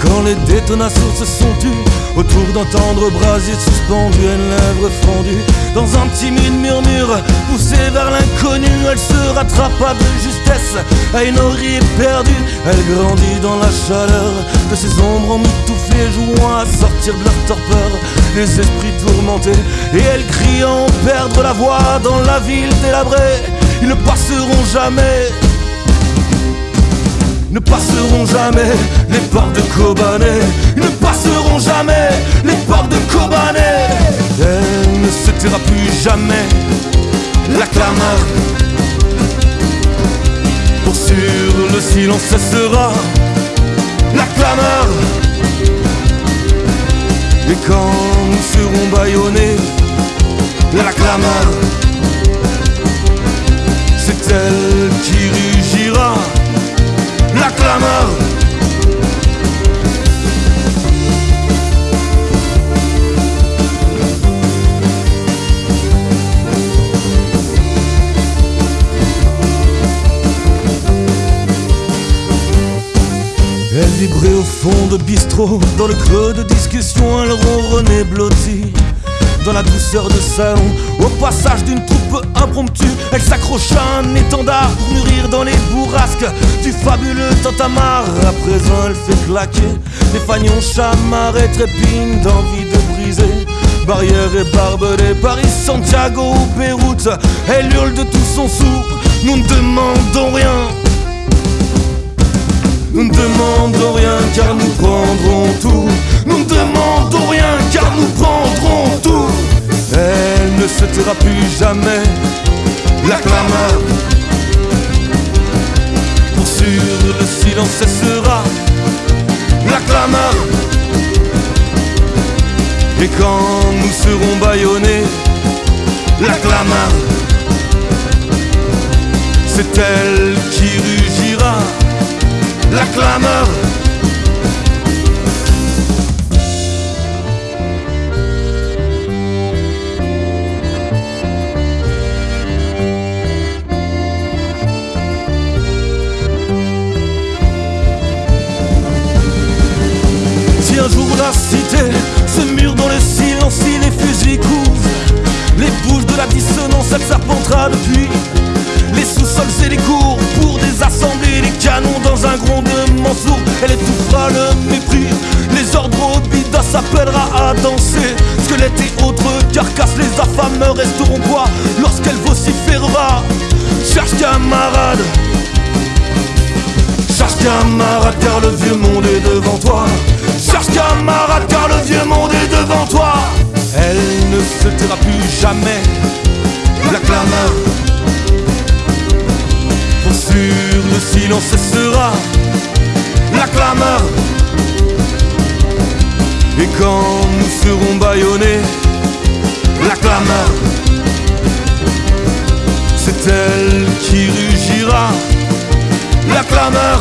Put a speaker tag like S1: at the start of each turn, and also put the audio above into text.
S1: quand les détonations se sont tues Autour d'un tendre brasier suspendu une lèvre fendue Dans un timide murmure poussé vers l'inconnu Elle se rattrapa de justesse à une oreille perdue. Elle grandit dans la chaleur de ses ombres emmitouflées Jouant à sortir de leur torpeur les esprits tourmentés Et elle crie en perdre la voix dans la ville délabrée. Ils ne passeront jamais ne passeront jamais les portes de Kobané. Ne passeront jamais les portes de Kobané. Elle ne se taira plus jamais. La clameur pour sûr le silence cessera. La clameur. Et quand nous serons bâillonnés, la clameur, c'est elle qui rugira Vibrait au fond de bistrot, dans le creux de discussion, elle ronronnait blottie dans la douceur de salon. Au passage d'une troupe impromptue, elle s'accrocha un étendard pour mûrir dans les bourrasques du fabuleux Tantamar. À présent, elle fait claquer les fagnons chamarrés, trépignent d'envie de briser. Barrière et barbelés, Paris, Santiago ou Beyrouth, elle hurle de tout son soupe. Nous ne demandons rien. Demandons rien car nous prendrons tout. Nous ne demandons rien car nous prendrons tout. Elle ne se taira plus jamais. La clameur. Pour sûr, le silence cessera. La clameur. Et quand nous serons bâillonnés, la clameur. C'est elle qui rugira la clameur. Si un jour la cité se mure dans le silence, si les fusils courent, les bouches de la dissonance, elle serpentera depuis les sous-sols et les cours pour désassembler les canons dans un grondement sourd. Elle étouffera le mépris, les ordres au bida s'appellera à danser. Squelette et autres carcasses, les affameux resteront quoi lorsqu'elle vociférera Cherche camarade, cherche camarade, car le vieux monde est devant toi. Cherche camarade, car le vieux monde est devant toi. Elle ne se taira plus jamais, la clameur sûr, le silence cessera, la clameur. Et quand nous serons bâillonnés, la clameur, c'est elle qui rugira, la clameur.